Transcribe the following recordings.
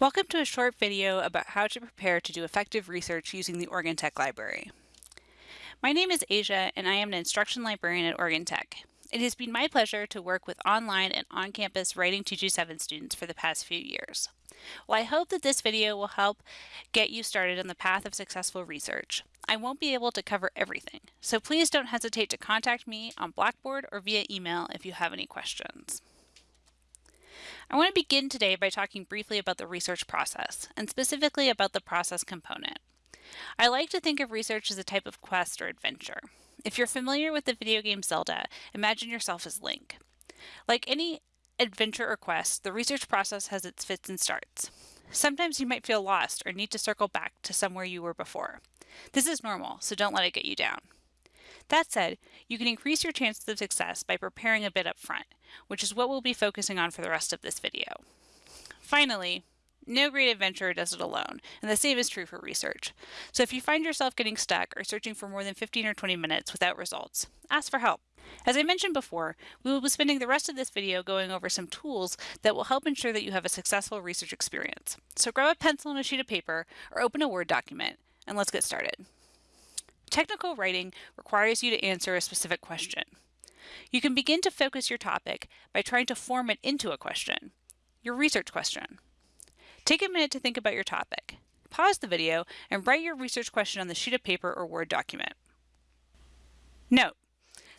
Welcome to a short video about how to prepare to do effective research using the Oregon Tech Library. My name is Asia and I am an instruction librarian at Oregon Tech. It has been my pleasure to work with online and on-campus Writing 227 students for the past few years. Well, I hope that this video will help get you started on the path of successful research. I won't be able to cover everything, so please don't hesitate to contact me on Blackboard or via email if you have any questions. I want to begin today by talking briefly about the research process, and specifically about the process component. I like to think of research as a type of quest or adventure. If you're familiar with the video game Zelda, imagine yourself as Link. Like any adventure or quest, the research process has its fits and starts. Sometimes you might feel lost or need to circle back to somewhere you were before. This is normal, so don't let it get you down. That said, you can increase your chances of success by preparing a bit up front, which is what we'll be focusing on for the rest of this video. Finally, no great adventurer does it alone, and the same is true for research. So if you find yourself getting stuck or searching for more than 15 or 20 minutes without results, ask for help. As I mentioned before, we will be spending the rest of this video going over some tools that will help ensure that you have a successful research experience. So grab a pencil and a sheet of paper or open a Word document, and let's get started. Technical writing requires you to answer a specific question. You can begin to focus your topic by trying to form it into a question, your research question. Take a minute to think about your topic. Pause the video and write your research question on the sheet of paper or Word document. Note,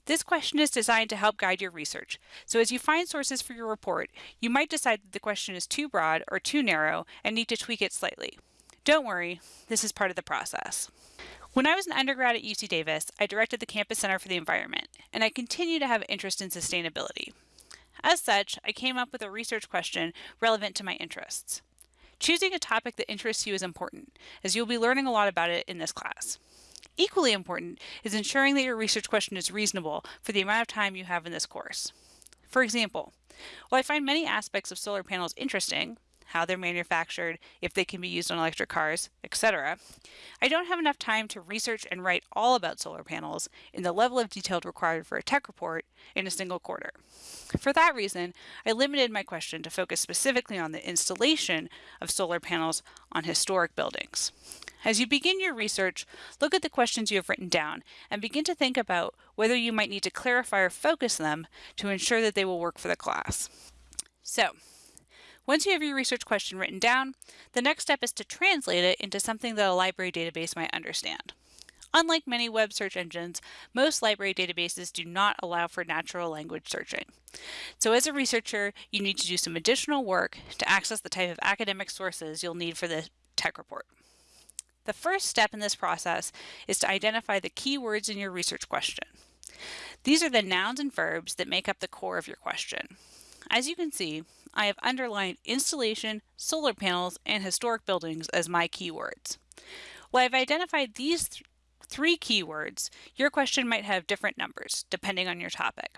this question is designed to help guide your research, so as you find sources for your report, you might decide that the question is too broad or too narrow and need to tweak it slightly. Don't worry, this is part of the process. When I was an undergrad at UC Davis, I directed the Campus Center for the Environment, and I continue to have interest in sustainability. As such, I came up with a research question relevant to my interests. Choosing a topic that interests you is important, as you'll be learning a lot about it in this class. Equally important is ensuring that your research question is reasonable for the amount of time you have in this course. For example, while I find many aspects of solar panels interesting, how they're manufactured, if they can be used on electric cars, etc. I don't have enough time to research and write all about solar panels in the level of detail required for a tech report in a single quarter. For that reason, I limited my question to focus specifically on the installation of solar panels on historic buildings. As you begin your research, look at the questions you have written down and begin to think about whether you might need to clarify or focus them to ensure that they will work for the class. So, once you have your research question written down, the next step is to translate it into something that a library database might understand. Unlike many web search engines, most library databases do not allow for natural language searching. So as a researcher, you need to do some additional work to access the type of academic sources you'll need for the tech report. The first step in this process is to identify the keywords in your research question. These are the nouns and verbs that make up the core of your question. As you can see, I have underlined installation, solar panels, and historic buildings as my keywords. While I've identified these th three keywords, your question might have different numbers depending on your topic.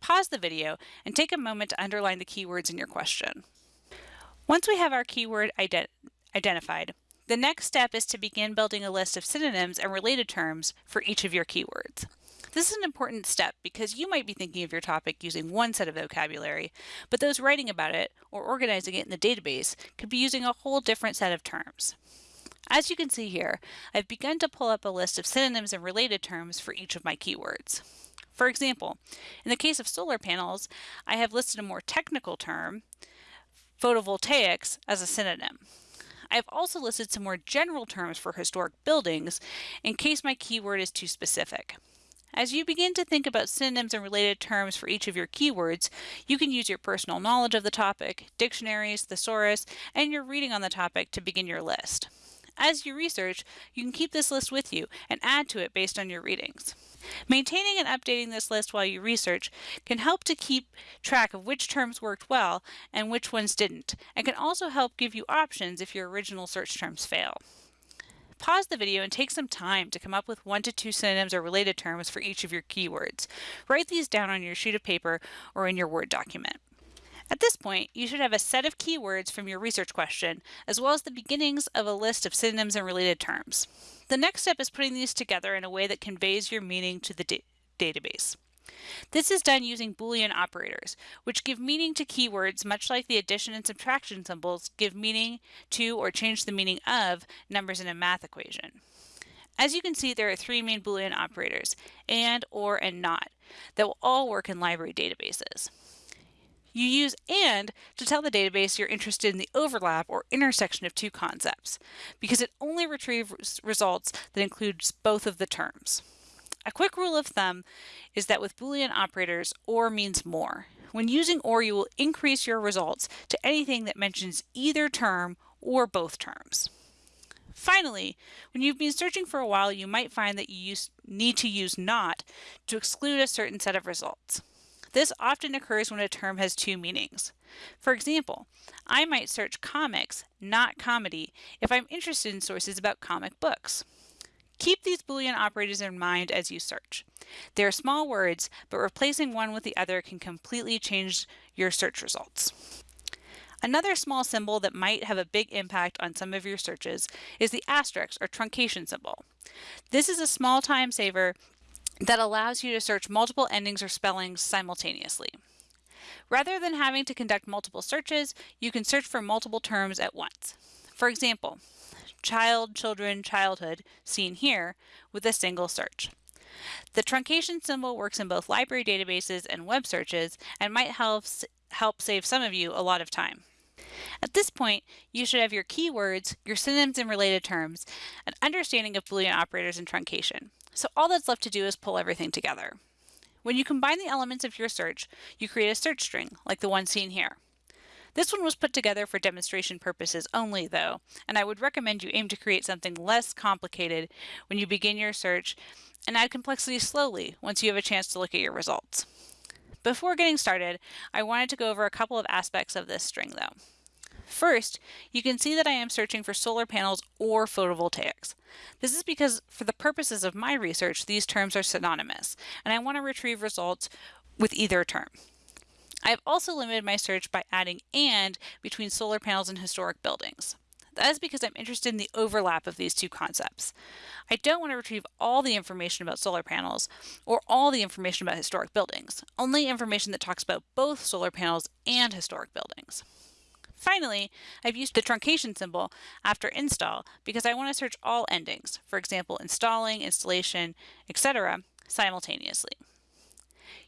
Pause the video and take a moment to underline the keywords in your question. Once we have our keyword ident identified, the next step is to begin building a list of synonyms and related terms for each of your keywords. This is an important step because you might be thinking of your topic using one set of vocabulary, but those writing about it or organizing it in the database could be using a whole different set of terms. As you can see here, I've begun to pull up a list of synonyms and related terms for each of my keywords. For example, in the case of solar panels, I have listed a more technical term, photovoltaics, as a synonym. I have also listed some more general terms for historic buildings in case my keyword is too specific. As you begin to think about synonyms and related terms for each of your keywords, you can use your personal knowledge of the topic, dictionaries, thesaurus, and your reading on the topic to begin your list. As you research, you can keep this list with you and add to it based on your readings. Maintaining and updating this list while you research can help to keep track of which terms worked well and which ones didn't, and can also help give you options if your original search terms fail. Pause the video and take some time to come up with one to two synonyms or related terms for each of your keywords. Write these down on your sheet of paper or in your Word document. At this point, you should have a set of keywords from your research question, as well as the beginnings of a list of synonyms and related terms. The next step is putting these together in a way that conveys your meaning to the da database. This is done using Boolean operators, which give meaning to keywords much like the addition and subtraction symbols give meaning to or change the meaning of numbers in a math equation. As you can see, there are three main Boolean operators, and, or, and not, that will all work in library databases. You use AND to tell the database you're interested in the overlap or intersection of two concepts, because it only retrieves results that includes both of the terms. A quick rule of thumb is that with Boolean operators, OR means more. When using OR, you will increase your results to anything that mentions either term or both terms. Finally, when you've been searching for a while, you might find that you use, need to use NOT to exclude a certain set of results. This often occurs when a term has two meanings. For example, I might search comics, not comedy, if I'm interested in sources about comic books. Keep these Boolean operators in mind as you search. They are small words, but replacing one with the other can completely change your search results. Another small symbol that might have a big impact on some of your searches is the asterisk or truncation symbol. This is a small time saver that allows you to search multiple endings or spellings simultaneously. Rather than having to conduct multiple searches, you can search for multiple terms at once. For example, child, children, childhood, seen here, with a single search. The truncation symbol works in both library databases and web searches and might help, help save some of you a lot of time. At this point, you should have your keywords, your synonyms and related terms, an understanding of Boolean operators and truncation. So all that's left to do is pull everything together. When you combine the elements of your search, you create a search string, like the one seen here. This one was put together for demonstration purposes only though, and I would recommend you aim to create something less complicated when you begin your search and add complexity slowly once you have a chance to look at your results. Before getting started, I wanted to go over a couple of aspects of this string though. First, you can see that I am searching for solar panels or photovoltaics. This is because for the purposes of my research, these terms are synonymous, and I want to retrieve results with either term. I have also limited my search by adding AND between solar panels and historic buildings. That is because I'm interested in the overlap of these two concepts. I don't want to retrieve all the information about solar panels or all the information about historic buildings, only information that talks about both solar panels and historic buildings. Finally, I've used the truncation symbol after install because I want to search all endings, for example, installing, installation, etc., simultaneously.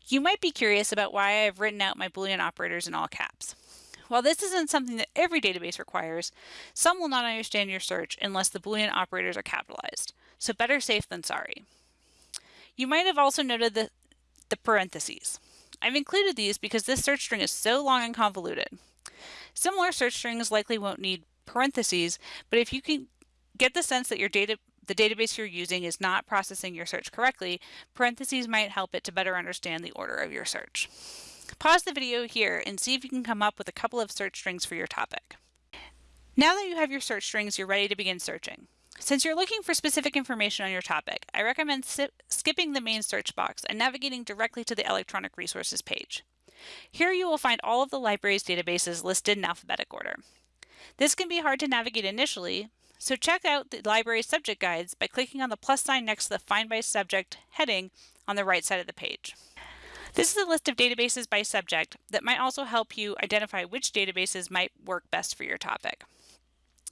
You might be curious about why I have written out my Boolean operators in all caps. While this isn't something that every database requires, some will not understand your search unless the Boolean operators are capitalized, so better safe than sorry. You might have also noted the, the parentheses. I've included these because this search string is so long and convoluted. Similar search strings likely won't need parentheses, but if you can get the sense that your data the database you're using is not processing your search correctly, parentheses might help it to better understand the order of your search. Pause the video here and see if you can come up with a couple of search strings for your topic. Now that you have your search strings, you're ready to begin searching. Since you're looking for specific information on your topic, I recommend skipping the main search box and navigating directly to the electronic resources page. Here you will find all of the library's databases listed in alphabetic order. This can be hard to navigate initially, so check out the library's subject guides by clicking on the plus sign next to the Find by Subject heading on the right side of the page. This is a list of databases by subject that might also help you identify which databases might work best for your topic.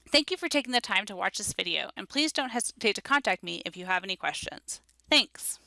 Thank you for taking the time to watch this video, and please don't hesitate to contact me if you have any questions. Thanks!